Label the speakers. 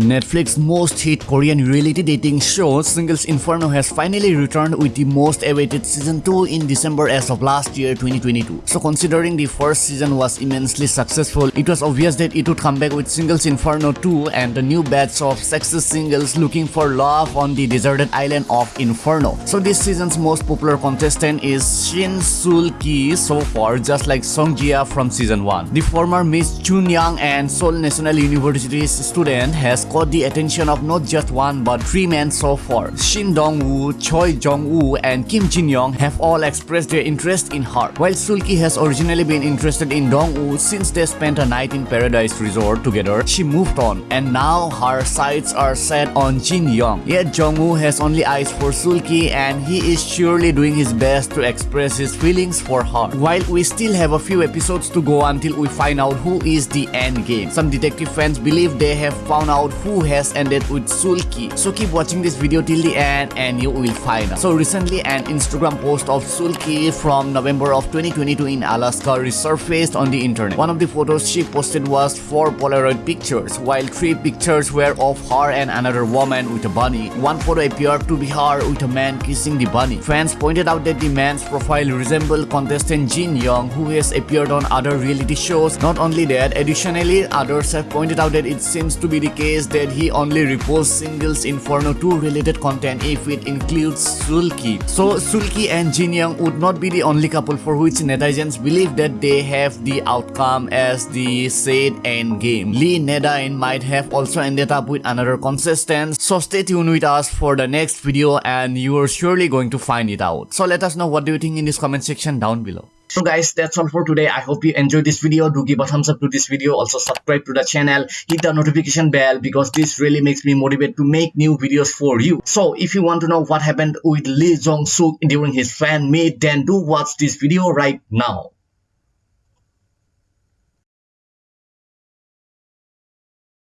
Speaker 1: Netflix's most hit Korean reality dating show Singles Inferno has finally returned with the most awaited season 2 in December as of last year 2022. So considering the first season was immensely successful, it was obvious that it would come back with Singles Inferno 2 and a new batch of sexy singles looking for love on the deserted island of Inferno. So this season's most popular contestant is Shin Sul Ki so far just like Song Jia from season 1. The former Miss Chunhyang and Seoul National University's student has caught the attention of not just one but three men so far. Shin Dong-woo, Choi Jong-woo, and Kim Jin-young have all expressed their interest in her. While Sulki has originally been interested in Dong-woo since they spent a night in Paradise Resort together, she moved on and now her sights are set on Jin-young. Yet Jong-woo has only eyes for Sulki and he is surely doing his best to express his feelings for her. While we still have a few episodes to go until we find out who is the end game. Some detective fans believe they have found out who has ended with Sulki. So keep watching this video till the end and you will find out. So recently an Instagram post of Sulki from November of 2022 in Alaska resurfaced on the internet. One of the photos she posted was four Polaroid pictures while three pictures were of her and another woman with a bunny. One photo appeared to be her with a man kissing the bunny. Fans pointed out that the man's profile resembled contestant Jin Young who has appeared on other reality shows. Not only that, additionally others have pointed out that it seems to be the case that he only reposts singles Inferno 2 related content if it includes Sulki. So Sulki and Jin Young would not be the only couple for which netizens believe that they have the outcome as the said end game. Lee Neda-in might have also ended up with another contestant. So stay tuned with us for the next video and you are surely going to find it out. So let us know what do you think in this comment section down below. So guys, that's all for today. I hope you enjoyed this video. Do give a thumbs up to this video. Also subscribe to the channel. Hit the notification bell because this really makes me motivate to make new videos for you. So if you want to know what happened with Lee Jong-suk during his fan meet, then do watch this video right now.